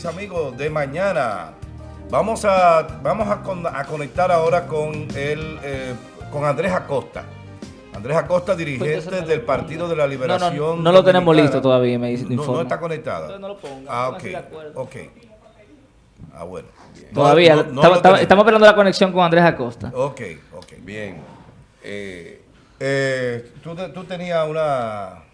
mis amigos de mañana. Vamos a, vamos a, conectar ahora con, el, eh, con Andrés Acosta. Andrés Acosta, dirigente del Partido de la Liberación. No, no, no lo tenemos listo todavía, me dice. No, no, está conectado. no lo ponga. Ah, ok. Ok. Ah, bueno. Todavía. estamos, esperando la conexión con Andrés Acosta. Ok, ok. Bien. Eh, eh, tú, tú tenías una...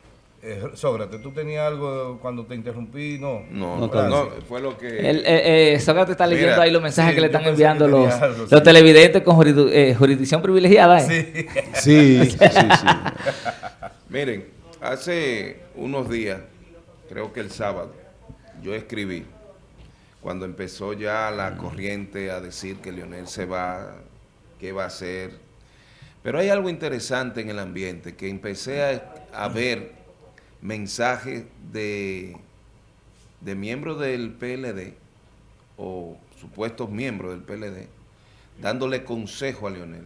Eh, Sócrates, ¿tú tenías algo cuando te interrumpí? No, no, no, fue lo que... El, eh, eh, Sócrates está leyendo ahí los mensajes que le están enviando los, los televidentes con jurisdicción privilegiada. ¿eh? Sí. sí, sí, sí. Miren, hace unos días, creo que el sábado, yo escribí, cuando empezó ya la corriente a decir que Leonel se va, qué va a hacer. Pero hay algo interesante en el ambiente, que empecé a, a ver mensajes de, de miembros del PLD o supuestos miembros del PLD dándole consejo a Leonel.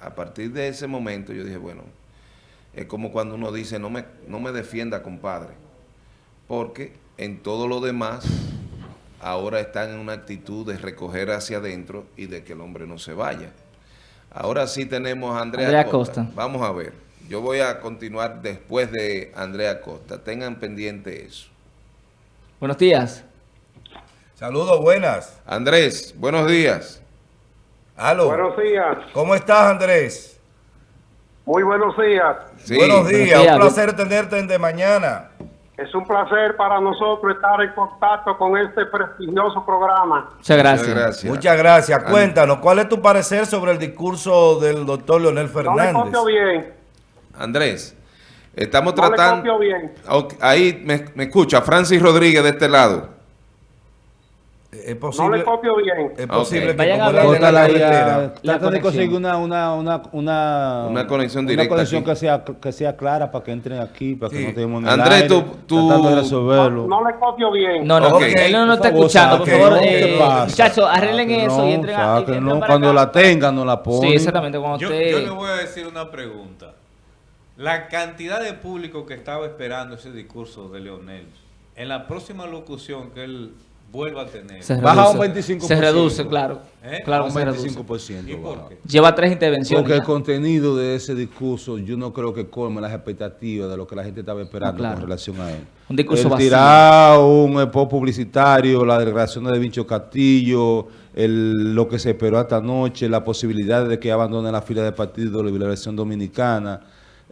A partir de ese momento yo dije, bueno, es como cuando uno dice, no me, no me defienda, compadre, porque en todo lo demás ahora están en una actitud de recoger hacia adentro y de que el hombre no se vaya. Ahora sí tenemos a Andrea, Costa. Vamos a ver. Yo voy a continuar después de Andrea Costa. Tengan pendiente eso. Buenos días. Saludos, buenas. Andrés, buenos días. Aló. Buenos días. ¿Cómo estás, Andrés? Muy buenos días. Buenos días, un placer tenerte en de mañana. Es un placer para nosotros estar en contacto con este prestigioso programa. Muchas gracias. Muchas gracias. Cuéntanos, ¿cuál es tu parecer sobre el discurso del doctor Leonel Fernández? No me bien. Andrés, estamos tratando... Ahí me, escucha, Francis Rodríguez de este lado. Es posible, no le copio bien. Es posible que como la, la, trata de conseguir una, una, una, una, una conexión directa. Una conexión que sea, que sea clara para que entren aquí, para que no tengamos Andrés, tú, tú... No, no, le copio bien. No, no, él no nos está escuchando. Por favor, eh, muchachos, arreglen eso y entren aquí. Cuando la tengan, no la ponen. Sí, exactamente. Cuando yo, usted... yo le voy a decir una pregunta. La cantidad de público que estaba esperando ese discurso de Leonel, en la próxima locución que él vuelva a tener, se baja un 25%. Se reduce, claro. ¿Eh? Claro, un 25%. ¿Y por qué? Lleva tres intervenciones. Porque el contenido de ese discurso yo no creo que colme las expectativas de lo que la gente estaba esperando con relación a él. Un discurso el tirar un spot publicitario, la declaración de Vincho Castillo, el, lo que se esperó esta noche, la posibilidad de que abandone la fila de partido de la Liberación Dominicana,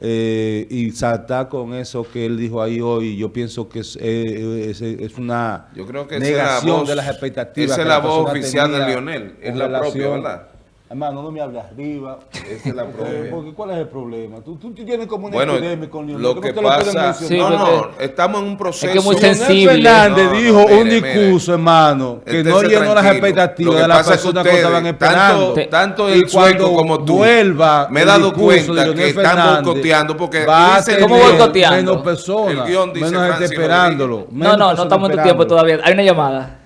eh, y saltar con eso que él dijo ahí hoy, yo pienso que es, eh, es, una yo creo que negación de las expectativas. Esa es la voz oficial de Lionel, es la propia, ¿verdad? Hermano, no me hables arriba. Esa es la Porque, ¿Cuál es el problema? Tú, tú tienes como una bueno, epidemia con Leonel. Lo que pasa... Sí, no, no, estamos en un proceso... Es que muy sensible. Fernández no, dijo un discurso, hermano, que no llenó las expectativas de las personas que, estaban esperando. Tanto, tanto el sueco como tú, vuelva me he dado cuenta que están boicoteando porque dice ¿Cómo boicoteando? Menos personas, menos gente esperándolo. No, no, no estamos en tu tiempo todavía. Hay una llamada.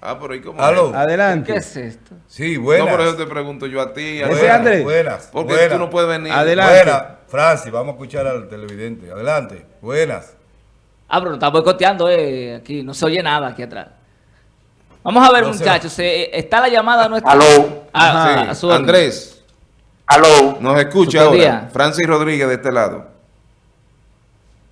Ah, pero ¿y cómo? Adelante. ¿Qué es esto? Sí, buenas. No, por eso te pregunto yo a ti. A buenas, Andrés? Buenas. Porque tú no puedes venir. Adelante. Buenas. Francis, vamos a escuchar al televidente. Adelante. Buenas. Ah, pero no está boicoteando eh, aquí. No se oye nada aquí atrás. Vamos a ver, muchachos. está la llamada nuestra. Aló. Ah, sí. Andrés. Aló. Nos escucha ahora. Francis Rodríguez de este lado.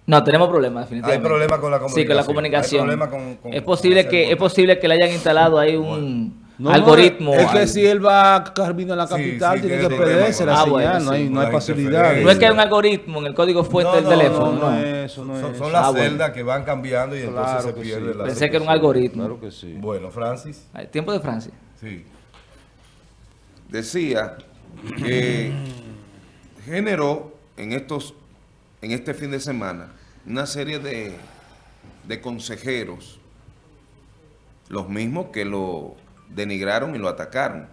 No, tenemos problemas, definitivamente. Hay problemas con la comunicación. Sí, con la comunicación. es, posible que, es posible que le hayan instalado ahí un algoritmo. es que si él va camino a la capital, tiene que perderse la ah, señal, no, hay, no hay facilidad. No es que hay un algoritmo en el código fuente del teléfono. No, no, es eso, no son, son las ah, celdas que van cambiando y entonces se pierde la Pensé que era un algoritmo. Claro que sí. Bueno, Francis. Tiempo de Francis. Sí. Decía que generó en estos en este fin de semana una serie de, de consejeros, los mismos que lo denigraron y lo atacaron.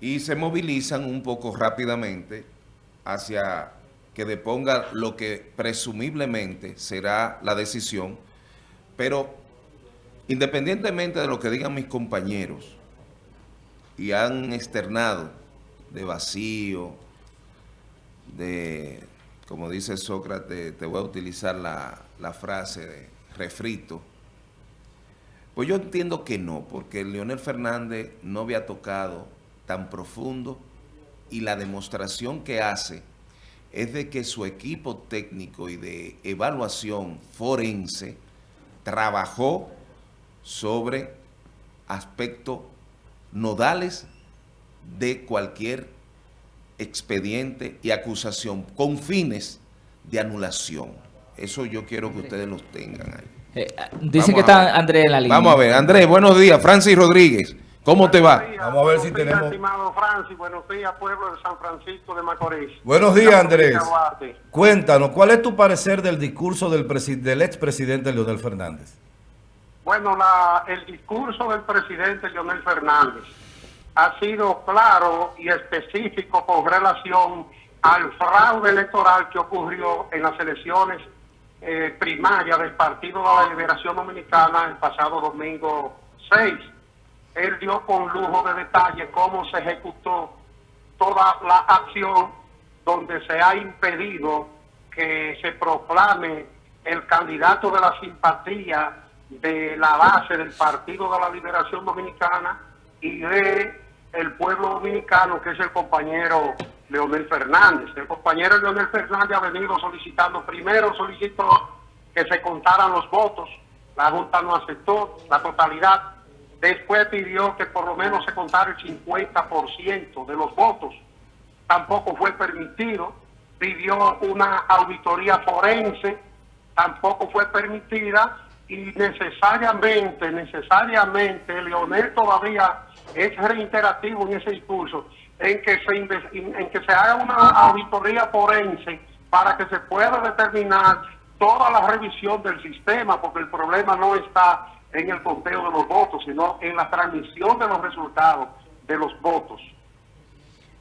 Y se movilizan un poco rápidamente hacia que deponga lo que presumiblemente será la decisión, pero independientemente de lo que digan mis compañeros, y han externado de vacío, de como dice Sócrates, te voy a utilizar la, frase refrito. Pues yo entiendo que no, porque Leonel Fernández no había tocado tan profundo y la demostración que hace es de que su equipo técnico y de evaluación forense trabajó sobre aspectos nodales de cualquier expediente y acusación con fines de anulación. Eso yo quiero que ustedes los tengan ahí. Eh, dice que está Andrés en la línea. Vamos a ver, Andrés, buenos días. Francis Rodríguez, ¿cómo te va? Vamos a ver si tenemos... estimado Francis. Buenos días, pueblo de San Francisco de Macorís. Buenos días, Andrés. Cuéntanos, ¿cuál es tu parecer del discurso del, del expresidente Leonel Fernández? Bueno, la, el discurso del presidente Leonel Fernández ha sido claro y específico con relación al fraude electoral que ocurrió en las elecciones eh, primarias del Partido de la Liberación Dominicana el pasado domingo 6. Él dio con lujo de detalle cómo se ejecutó toda la acción donde se ha impedido que se proclame el candidato de la simpatía de la base del Partido de la Liberación Dominicana y de el pueblo dominicano, que es el compañero Leonel Fernández. El compañero Leonel Fernández ha venido solicitando, primero solicitó que se contaran los votos, la Junta no aceptó la totalidad, después pidió que por lo menos se contara el 50% de los votos, tampoco fue permitido, pidió una auditoría forense, tampoco fue permitida, y necesariamente, necesariamente, Leonel todavía es reiterativo en ese discurso, en que se, en que se haga una auditoría forense para que se pueda determinar toda la revisión del sistema, porque el problema no está en el conteo de los votos, sino en la transmisión de los resultados de los votos.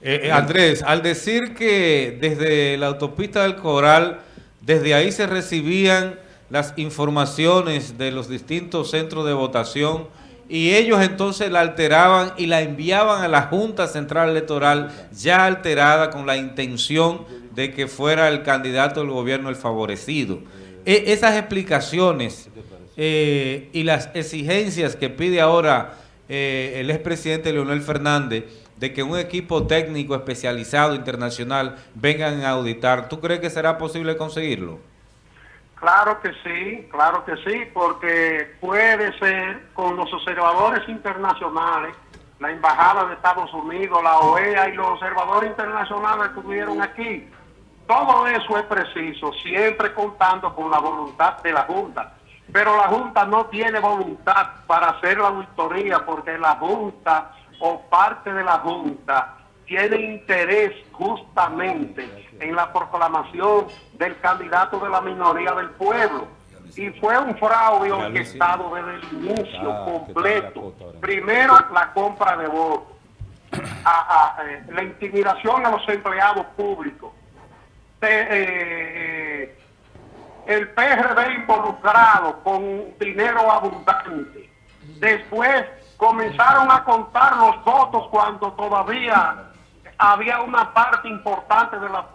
Eh, eh, Andrés, al decir que desde la autopista del Coral, desde ahí se recibían las informaciones de los distintos centros de votación y ellos entonces la alteraban y la enviaban a la Junta Central Electoral ya alterada con la intención de que fuera el candidato del gobierno el favorecido. E, esas explicaciones eh, y las exigencias que pide ahora eh, el expresidente Leonel Fernández de que un equipo técnico especializado internacional vengan a auditar, ¿tú crees que será posible conseguirlo? Claro que sí, claro que sí, porque puede ser con los observadores internacionales, la Embajada de Estados Unidos, la OEA y los observadores internacionales que estuvieron aquí. Todo eso es preciso, siempre contando con la voluntad de la Junta. Pero la Junta no tiene voluntad para hacer la auditoría porque la Junta o parte de la Junta tiene interés justamente en la proclamación del candidato de la minoría del pueblo. Y fue un fraude orquestado desde el inicio ah, completo. Primero, la compra de votos, eh, la intimidación a los empleados públicos, eh, eh, el PRD involucrado con dinero abundante. Después comenzaron a contar los votos cuando todavía había una parte importante de la,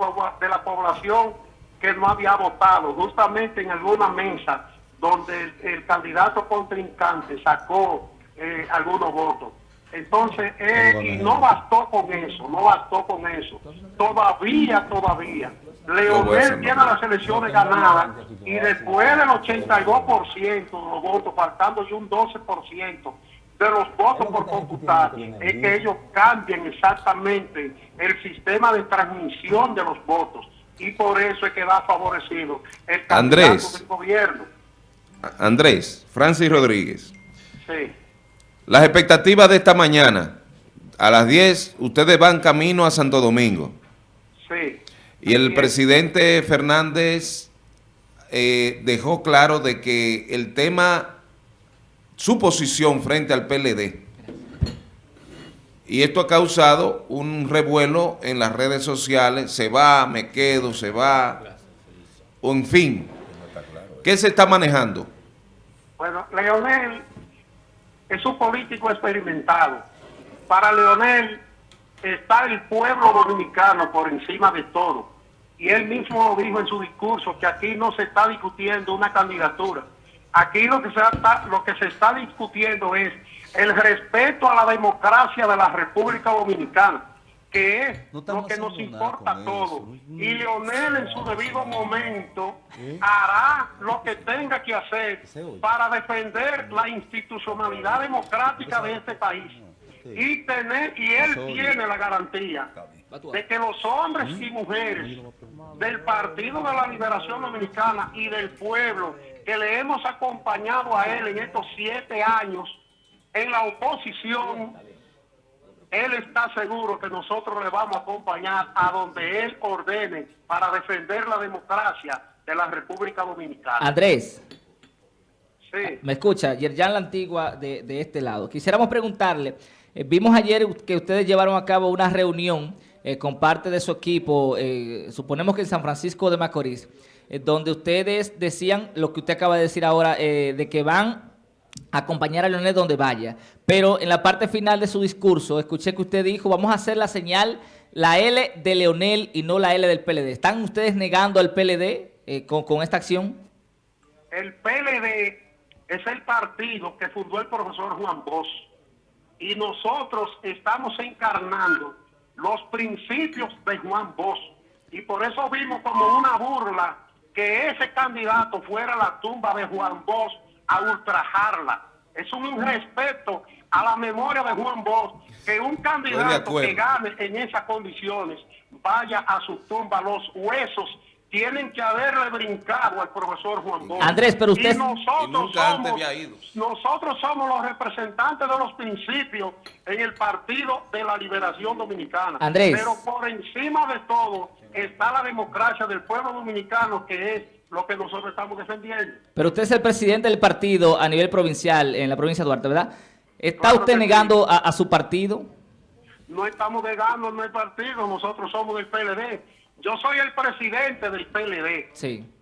de la población que no había votado, justamente en alguna mesa donde el, candidato contrincante sacó eh, algunos votos. Entonces, eh, y no bastó con eso, no bastó con eso. Todavía, todavía. Leonel tiene las elecciones ganadas y después del 82% de los votos, faltando un 12%, de los votos por computar es que ellos cambien exactamente el sistema de transmisión de los votos y por eso es que va favorecido el Andrés, del gobierno. Andrés, Francis Rodríguez. Sí. Las expectativas de esta mañana, a las 10, ustedes van camino a Santo Domingo. Sí. Y el presidente Fernández eh, dejó claro de que el tema su posición frente al PLD. Y esto ha causado un revuelo en las redes sociales, se va, me quedo, se va, en fin. ¿Qué se está manejando? Bueno, Leonel es un político experimentado. Para Leonel está el pueblo dominicano por encima de todo. Y él mismo dijo en su discurso que aquí no se está discutiendo una candidatura, Aquí lo que, se está, lo que se está discutiendo es el respeto a la democracia de la República Dominicana, que es lo que nos importa a todos. Y Leonel en su debido momento hará lo que tenga que hacer para defender la institucionalidad democrática de este país. Y, tener, y él tiene la garantía de que los hombres y mujeres del Partido de la Liberación Dominicana y del pueblo que le hemos acompañado a él en estos siete años en la oposición, él está seguro que nosotros le vamos a acompañar a donde él ordene para defender la democracia de la República Dominicana. Andrés. Sí. Me escucha, Yerjan La Antigua de, de este lado. Quisiéramos preguntarle, eh, vimos ayer que ustedes llevaron a cabo una reunión eh, con parte de su equipo, eh, suponemos que en San Francisco de Macorís, eh, donde ustedes decían lo que usted acaba de decir ahora, de que van a acompañar a Leonel donde vaya. Pero en la parte final de su discurso, escuché que usted dijo, vamos a hacer la señal, la L de Leonel y no la L del PLD. ¿Están ustedes negando al PLD con, con esta acción? El PLD es el partido que fundó el profesor Juan Bosch y nosotros estamos encarnando los principios de Juan Bosch. Y por eso vimos como una burla que ese candidato fuera a la tumba de Juan Bosch a ultrajarla. Es un respeto a la memoria de Juan Bosch que un candidato que gane en esas condiciones vaya a su tumba los huesos tienen que haberle brincado al profesor Juan Bosch. Andrés, pero usted... nosotros, somos, nosotros somos los representantes de los principios en el Partido de la Liberación Dominicana. Andrés. Pero por encima de todo está la democracia del pueblo dominicano, que es lo que nosotros estamos defendiendo. Pero usted es el presidente del partido a nivel provincial, en la provincia de Duarte, ¿verdad? ¿Está usted negando a, a su partido? No estamos negando el partido, nosotros somos del PLD yo soy el presidente del PLD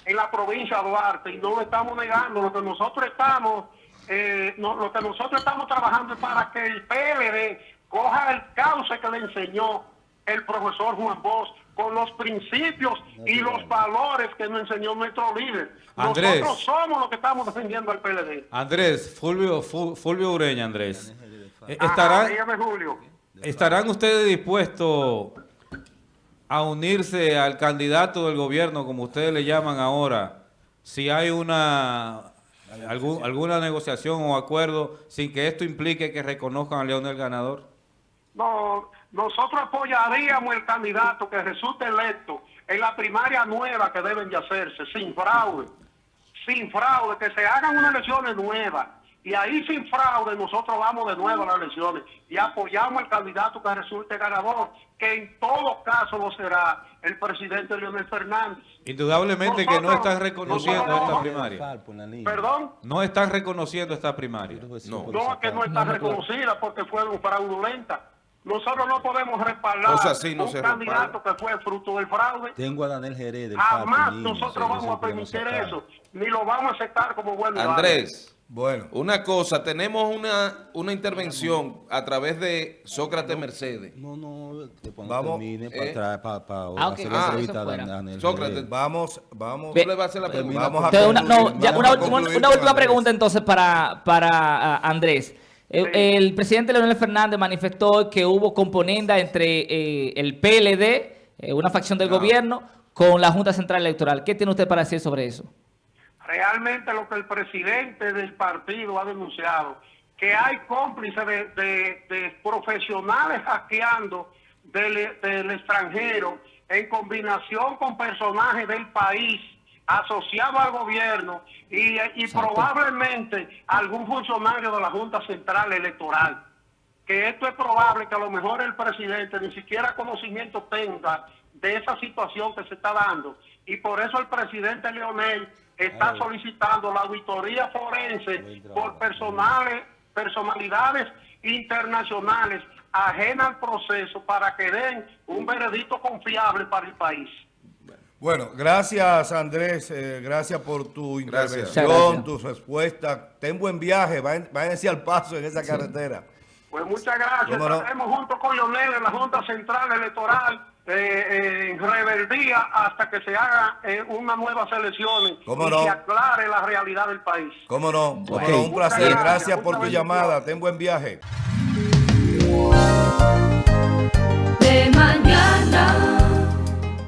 en la provincia de Duarte y no lo estamos negando. Lo que nosotros estamos, eh, lo que nosotros estamos trabajando es para que el PLD coja el cauce que le enseñó el profesor Juan Bosch con los principios y los valores que nos enseñó nuestro líder. nosotros somos los que estamos defendiendo al PLD. Andrés, Fulvio, Fulvio Ureña, Andrés. Eh, ¿Estarán, ¿Estarán ustedes dispuestos a unirse al candidato del gobierno, como ustedes le llaman ahora, si hay una alguna negociación o acuerdo sin que esto implique que reconozcan a León el ganador? No, nosotros apoyaríamos el candidato que resulte electo en la primaria nueva que deben de hacerse, sin fraude, sin fraude, que se hagan unas elecciones nuevas y ahí sin fraude nosotros vamos de nuevo a las elecciones y apoyamos al candidato que resulte ganador, que en todo caso lo será el presidente Leonel Fernández. Indudablemente que no están reconociendo esta primaria. ¿Perdón? No están reconociendo esta primaria. No, no que no está reconocida porque fue fraudulenta. Nosotros no podemos respaldar un candidato que fue fruto del fraude. Tengo a Daniel Jerez del Jamás nosotros vamos a permitir eso, ni lo vamos a aceptar como bueno. Andrés. Bueno. Una cosa, tenemos una, una intervención a través de Sócrates Mercedes. No, no, vamos, termine para, eh, para, para, para ah, okay. hacer ah, entrevista a Daniel. Sócrates, vamos, vamos. Tú le vas a hacer la pregunta. Vamos a concluir, una, no, ya, una, última, una última pregunta entonces para, para uh, Andrés. El, el, presidente Leonel Fernández manifestó que hubo componenda entre eh, el PLD, eh, una facción del no. gobierno, con la Junta Central Electoral. ¿Qué tiene usted para decir sobre eso? Realmente lo que el presidente del partido ha denunciado, que hay cómplices de, de, de profesionales hackeando del, del, extranjero en combinación con personajes del país asociados al gobierno y, y probablemente algún funcionario de la Junta Central Electoral. Que esto es probable que a lo mejor el presidente ni siquiera conocimiento tenga de esa situación que se está dando. Y por eso el presidente Leonel está solicitando la auditoría forense por personales, personalidades internacionales ajenas al proceso para que den un veredicto confiable para el país. Bueno, gracias Andrés, eh, gracias por tu intervención, tu respuesta. Ten buen viaje, váyanse al paso en esa sí. carretera. Pues muchas gracias. Estaremos no? junto con Leonel en la Junta Central Electoral eh, eh, rebeldía hasta que se haga eh, una nueva selección ¿Cómo y se aclare la realidad del país. ¿Cómo no? Un placer. Gracias, por tu llamada. Ten buen viaje. De mañana.